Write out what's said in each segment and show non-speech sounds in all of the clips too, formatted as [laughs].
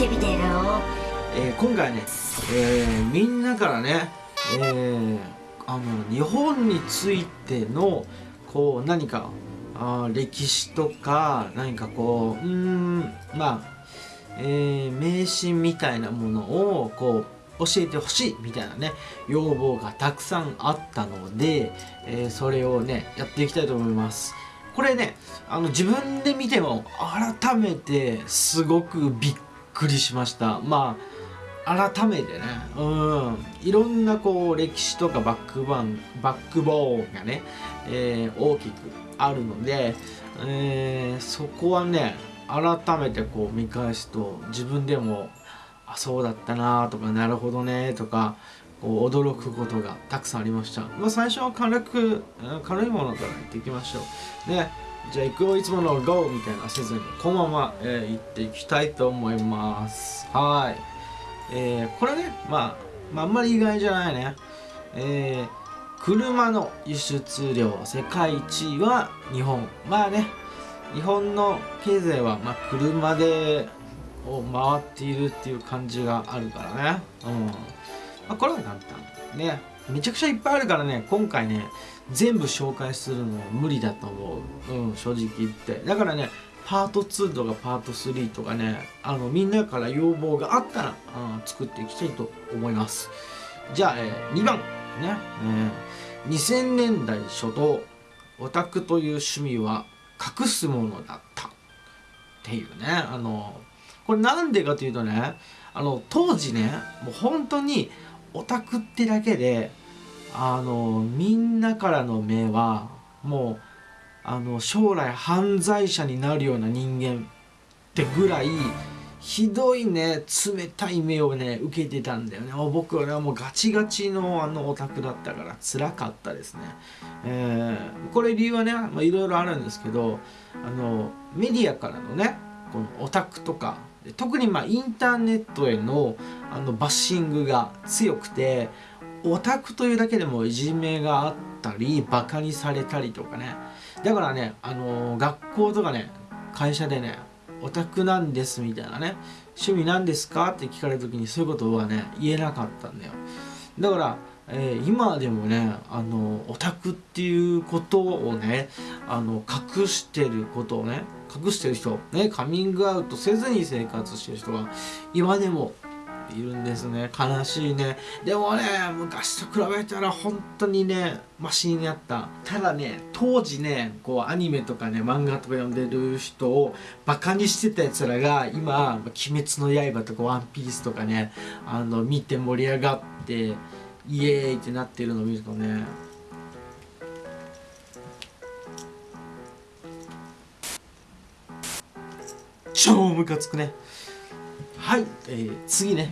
ってみてよえー今回ね、えーみんなからね、えーあの日本についてのこう何かあ歴史とか何かこううんまあ、えー迷信みたいなものをこう教えてほしいみたいなね要望がたくさんあったので、えーそれをねやっていきたいと思います。これねあの自分で見ても改めてすごくびっくりしました。まあ改めてねうん。いろんなこう歴史とかバックバンバックボーンがね、えー大きくあるので、えーそこはね改めてこう見返すと自分でもあそうだったなとかなるほどねとかこう驚くことがたくさんありました、まあ、最初は軽く軽いものからやっていきましょう。ね。じゃあ行くよいつもの。GO みたいなせずに。このまま、えー行っていきたいと思います。はい。えーこれね、まあ、まああんまり意外じゃないね。えー車の輸出量世界一位は日本。まあね日本の経済は、まあ、車でを回っているっていう感じがあるからね。うん、まあ、これは簡単。ね。めちゃくちゃいっぱいあるからね今回ね全部紹介するのは無理だと思う。うん正直言って。だからねパート2とかパート3とかねあのみんなから要望があったら、うん、作っていきたいと思います。じゃあ、えー2番ね、えー2000年代初頭オタクという趣味は隠すものだった。っていうねあのこれなんでかというとねあの当時ねもう本当にオタクってだけであのみんなからの目はもうあの将来犯罪者になるような人間ってぐらいひどいね冷たい目をね受けてたんだよね。もう僕はねもうガチガチのあのオタクだったから辛かったですね、えーこれ理由はねいろいろあるんですけどあのメディアからのねこのオタクとか特にまあインターネットへのあのバッシングが強くてオタクというだけでもいじめがあったりバカにされたりとかね。だからねあの学校とかね会社でねオタクなんですみたいなね趣味なんですかって聞かれた時にそういうことはね言えなかったんだよ。だから、えー今でもねあのオタクっていうことをねあの隠してることをね隠してる人ねカミングアウトせずに生活してる人が今でもいるんですね。悲しいね。でもね昔と比べたら本当にねマシになった。ただね当時ねこうアニメとかね漫画とか読んでる人をバカにしてたやつらが今「鬼滅の刃」とか「ワンピースとかねあの見て盛り上がってイエーイってなってるのを見るとね超ムカつくね。はい、えー次ね。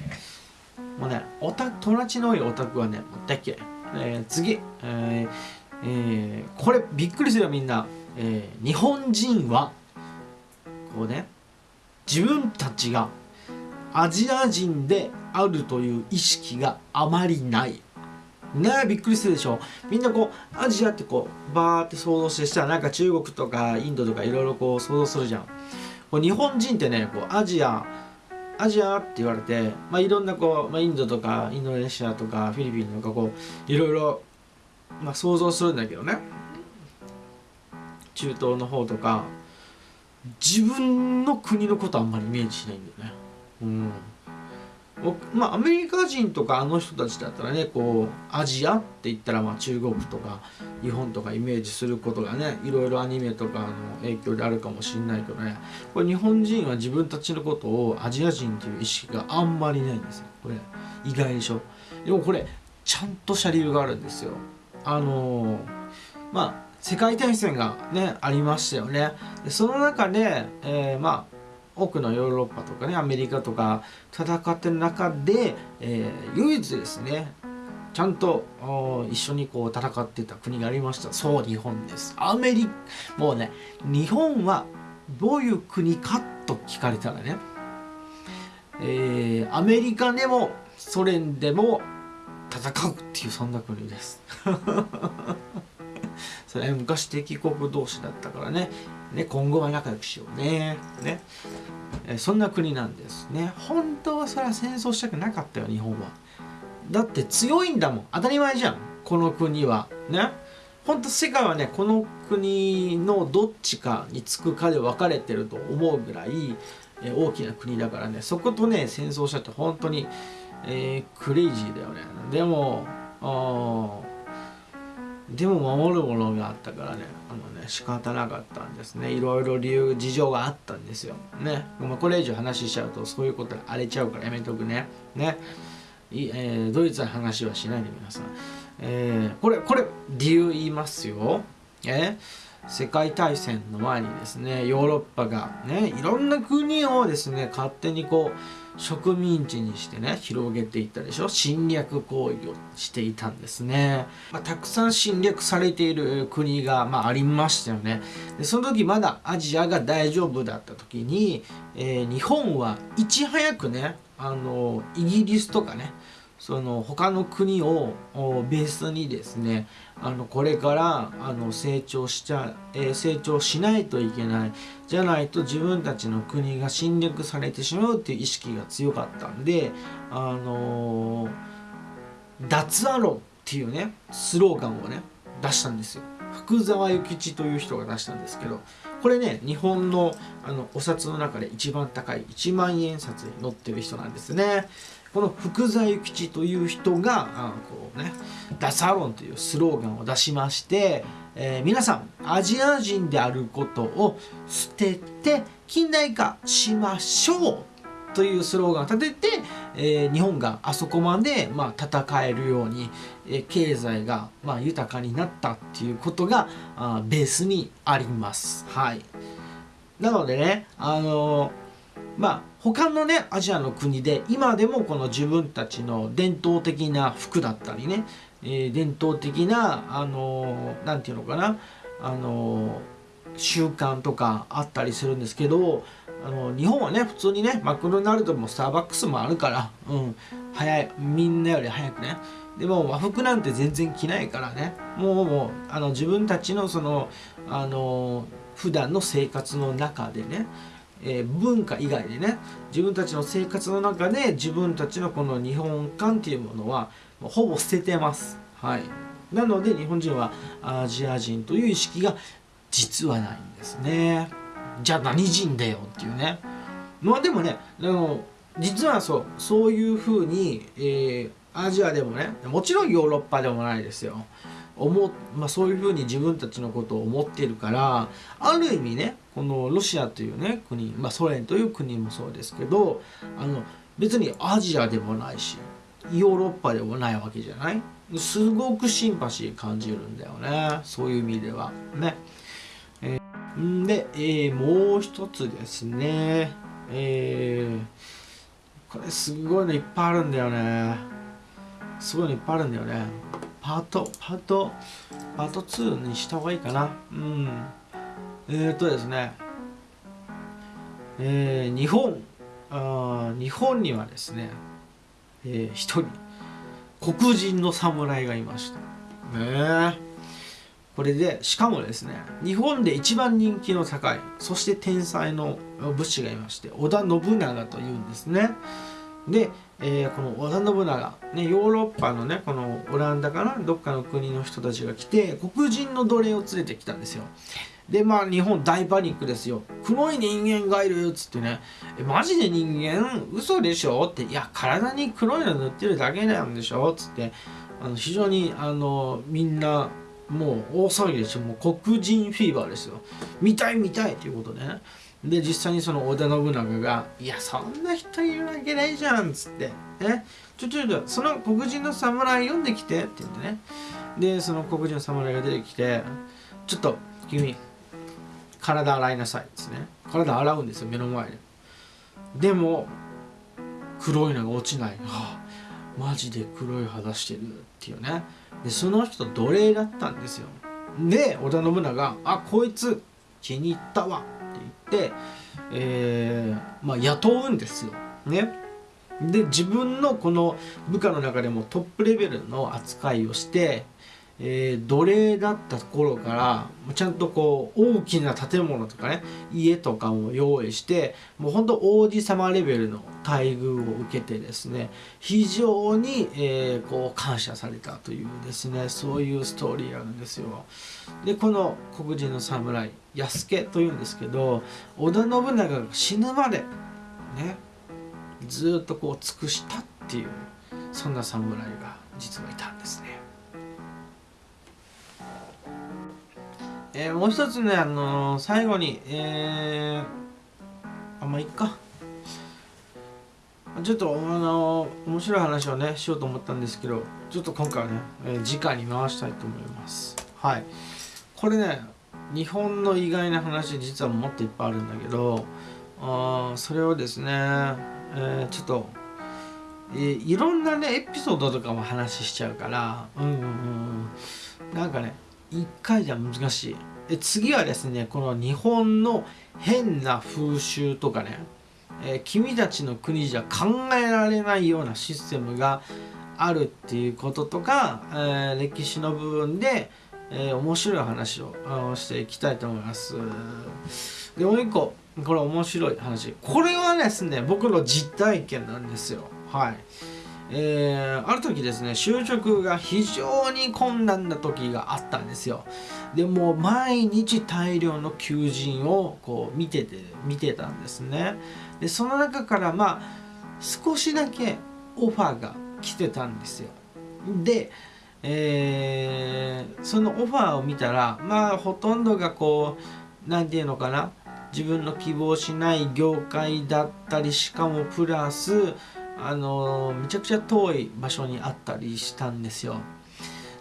もうねオタク友達の多いオタクはねもう大っ嫌い、えー次、えーえーこれびっくりするよみんな、えー日本人は？こうね。自分たちがアジア人であるという意識があまりない。ねえびっくりするでしょ？みんなこうアジアってこうバーって想像してしたらなんか中国とかインドとかいろいろこう想像するじゃん。こう日本人ってねこうアジアアジアって言われて、まあ、いろんなこう、まあ、インドとかインドネシアとかフィリピンとかこういろいろ、まあ、想像するんだけどね。中東の方とか自分の国のことあんまりイメージしないんだよね。うん。まあアメリカ人とかあの人たちだったらねこうアジアって言ったらまあ中国とか日本とかイメージすることがねいろいろアニメとかの影響であるかもしれないけどね。これ日本人は自分たちのことをアジア人という意識があんまりないんですよ。これ意外でしょ。でもこれちゃんとした理由があるんですよ。あのーまあ世界大戦がねありましたよね。でその中で、えーまあ多くのヨーロッパとかねアメリカとか戦ってる中で、えー唯一ですねちゃんと一緒にこう戦ってた国がありました。そう日本です。アメリもうね日本はどういう国かと聞かれたらね、えーアメリカでもソ連でも戦うっていうそんな国です。[laughs] それ昔敵国同士だったからね。ね今後は仲良くしようね。ね。えそんな国なんですね。本当はそれは戦争したくなかったよ日本は。だって強いんだもん。当たり前じゃん。この国は。ね。本当世界はねこの国のどっちかにつくかで分かれてると思うぐらい、大きな国だからね。そことね戦争したって本当に、えークレイジーだよね。でもあーでも守るものがあったからね。あのね仕方なかったんですね。いろいろ理由事情があったんですよ。ね。まあこれ以上話しちゃうとそういうことが荒れちゃうからやめとくね。ね。いえードイツの話はしないで皆さん、えーこれこれ理由言いますよ、えー世界大戦の前にですねヨーロッパがねいろんな国をですね勝手にこう植民地にしてね広げていったでしょ？侵略行為をしていたんですね、まあ、たくさん侵略されている国が、まあ、ありましたよね。でその時まだアジアが大丈夫だった時に、えー日本はいち早くねあのイギリスとかねその他の国をベースにですねあのこれからあの成長しちゃ、えー成長しないといけないじゃないと自分たちの国が侵略されてしまうっていう意識が強かったんであのー脱アロンっていうねスローガンをね出したんですよ。福沢諭吉という人が出したんですけどこれね日本のあのお札の中で一番高い1万円札に載ってる人なんですね。この福沢諭吉という人があこうねダサロンというスローガンを出しまして、えー皆さんアジア人であることを捨てて近代化しましょうというスローガンを立てて、えー日本があそこまで、まあ、戦えるように、えー経済が、まあ、豊かになったっていうことがあベースにあります。はい、なのでね、あのーまあ他のねアジアの国で今でもこの自分たちの伝統的な服だったりね、えー伝統的なあのーていうのかなあのー習慣とかあったりするんですけどあの日本はね普通にねマクドナルドもスターバックスもあるから、うん、早いみんなより早くね。でも和服なんて全然着ないからね。もうもうあの自分たちのそのあの普段の生活の中でねえー文化以外でね自分たちの生活の中で自分たちのこの日本観っていうものはもほぼ捨ててます。はい。なので日本人はアジア人という意識が実はないんですね。じゃあ何人だよっていうね。まあでもねあの実はそうそういうふうに、えーアジアでもねもちろんヨーロッパでもないですよ。思、まあ、そういうふうに自分たちのことを思っているからある意味ねこのロシアというね国、まあ、ソ連という国もそうですけどあの別にアジアでもないしヨーロッパでもないわけじゃない？すごくシンパシー感じるんだよね。そういう意味では。ね。えーで、えーもう一つですね。えーこれすごいのいっぱいあるんだよね。すごいのいっぱいあるんだよね。パートパートパート2にした方がいいかな。うん。えー、っとですね。えー日本。あ日本にはですねえー一人黒人の侍がいました。ねえ。これでしかもですね日本で一番人気の高いそして天才の武士がいまして織田信長というんですね。で、えーこの織田信長、ね、ヨーロッパのねこのオランダかなどっかの国の人たちが来て黒人の奴隷を連れてきたんですよ。でまあ日本大パニックですよ。黒い人間がいるっつってね。えマジで人間？嘘でしょ？って。いや体に黒いの塗ってるだけなんでしょ？っつって。あの非常にあのみんなもう大騒ぎですよ。もう黒人フィーバーですよ。見たい見たいということでね。で実際にその織田信長が「いやそんな人いるわけないじゃん」っつって「えちょちょちょその黒人の侍読んできて」って言ってね。でその黒人の侍が出てきて「ちょっと君体洗いなさい」ですね。体洗うんですよ目の前で。でも黒いのが落ちない、はあ、マジで黒い肌してるっていうね。でその人奴隷だったんですよ。で織田信長「あこいつ気に入ったわ」、えーまあ、雇うんですよ。ね。で自分のこの部下の中でもトップレベルの扱いをして、えー、奴隷だった頃からちゃんとこう大きな建物とかね家とかも用意してもうほんと王子様レベルの待遇を受けてですね非常に、えー、こう感謝されたというですねそういうストーリーあるんですよ。でこの黒人の侍。安家というんですけど織田信長が死ぬまでねずっとこう尽くしたっていうそんな侍が実はいたんですね。えー、もう一つね、あのー、最後に、えー、あんまあいっか。ちょっと、あのー、面白い話をね、しようと思ったんですけど、ちょっと今回はね、えー、次回に回したいと思います。はい。これね、日本の意外な話、実はもっといっぱいあるんだけど、あそれをですね、えー、ちょっと、え、いろんなね、エピソードとかも話しちゃうから、うんうんうん、なんかね、1回じゃ難しい。で次はですねこの日本の変な風習とかね、えー、君たちの国じゃ考えられないようなシステムがあるっていうこととか、え、歴史の部分で、えー、面白い話をあのしていきたいと思います。でもう一個これ面白い話。これはですね僕の実体験なんですよ。はい。えー、ある時ですね就職が非常に困難な時があったんですよ。でも毎日大量の求人をこう見てて見てたんですね。でその中からまあ少しだけオファーが来てたんですよ。で、えー、そのオファーを見たらまあほとんどがこう何て言うのかな自分の希望しない業界だったりしかもプラスあのめちゃくちゃ遠い場所にあったりしたんですよ。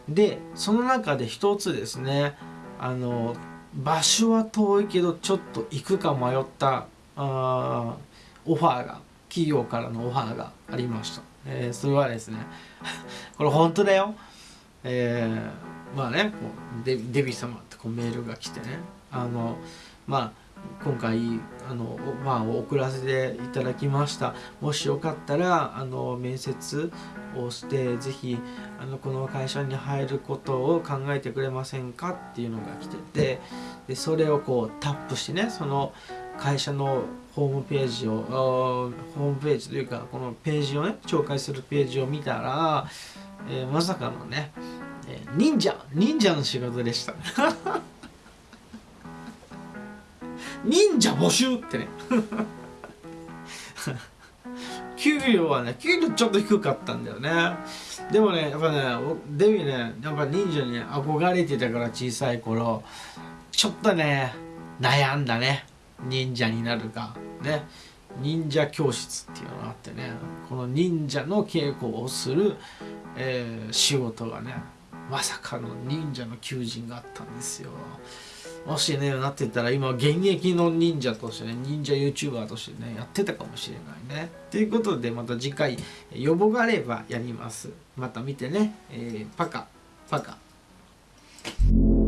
でその中で一つですねあの場所は遠いけどちょっと行くか迷ったあオファーが企業からのオファーがありました、えー、それはですね [laughs] これ本当だよ。えー、まあねこうデデビ様ってこうメールが来てね。あのまあ今回あの、まあ、送らせていただきました。もしよかったらあの面接をして是非あのこの会社に入ることを考えてくれませんかっていうのが来ててでそれをこうタップしてねその会社のホームページをホームページというかこのページをね紹介するページを見たら、えー、まさかのね、え忍者忍者の仕事でした。[laughs] 忍者募集ってね。[laughs] 給料はね給料ちょっと低かったんだよね。でもねやっぱねデビューねやっぱ忍者に、ね、憧れてたから小さい頃。ちょっとね悩んだね。忍者になるか。ね。忍者教室っていうのがあってね。この忍者の稽古をする、えー、仕事がねまさかの忍者の求人があったんですよ。もしねなってたら今現役の忍者としてね忍者 YouTuber としてねやってたかもしれないね。ということでまた次回予防があればやります。また見てね、えー、パカパカ「